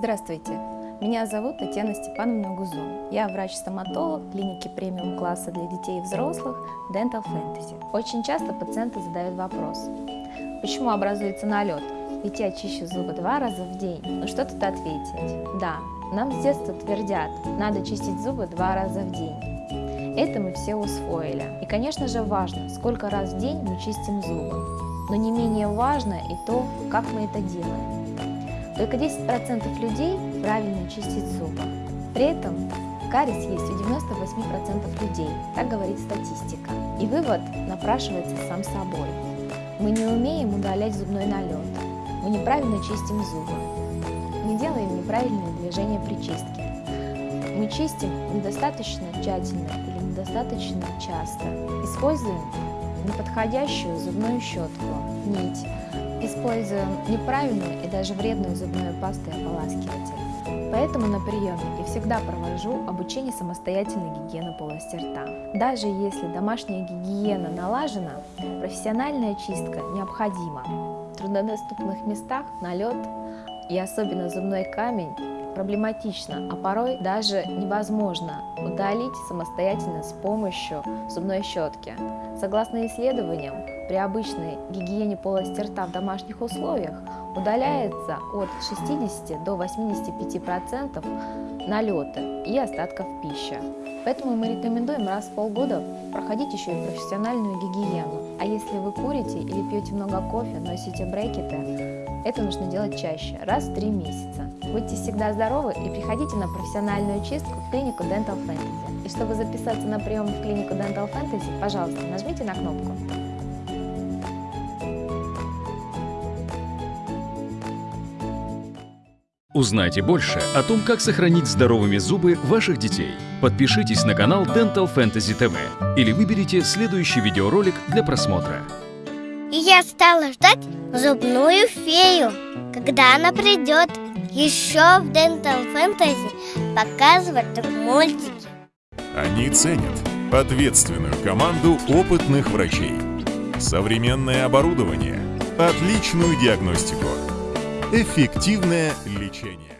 Здравствуйте, меня зовут Татьяна Степановна Гузон. Я врач-стоматолог клиники премиум класса для детей и взрослых Dental Fantasy. Очень часто пациенты задают вопрос, почему образуется налет? Ведь я чищу зубы два раза в день. Ну что тут ответить? Да, нам с детства твердят, надо чистить зубы два раза в день. Это мы все усвоили. И, конечно же, важно, сколько раз в день мы чистим зубы. Но не менее важно и то, как мы это делаем. Только 10% людей правильно чистят зубы. При этом кариес есть у 98% людей, так говорит статистика. И вывод напрашивается сам собой. Мы не умеем удалять зубной налет, мы неправильно чистим зубы, не делаем неправильные движения при чистке. Мы чистим недостаточно тщательно или недостаточно часто, используем неподходящую зубную щетку, нить, используем неправильную и даже вредную зубную пасту и ополаскиватель. Поэтому на приеме я всегда провожу обучение самостоятельной гигиены полости рта. Даже если домашняя гигиена налажена, профессиональная чистка необходима. В труднодоступных местах налет и особенно зубной камень проблематично, а порой даже невозможно удалить самостоятельно с помощью зубной щетки. Согласно исследованиям, при обычной гигиене полости рта в домашних условиях удаляется от 60 до 85% налета и остатков пищи. Поэтому мы рекомендуем раз в полгода проходить еще и профессиональную гигиену. А если вы курите или пьете много кофе, носите брекеты, это нужно делать чаще, раз в три месяца. Будьте всегда здоровы и приходите на профессиональную чистку в клинику Dental Fantasy. И чтобы записаться на прием в клинику Dental Fantasy, пожалуйста, нажмите на кнопку. Узнайте больше о том, как сохранить здоровыми зубы ваших детей. Подпишитесь на канал Dental Fantasy TV или выберите следующий видеоролик для просмотра. И я стала ждать зубную фею, когда она придет. Еще в Dental Fantasy показывают мультики. Они ценят ответственную команду опытных врачей, современное оборудование, отличную диагностику, эффективное лечение.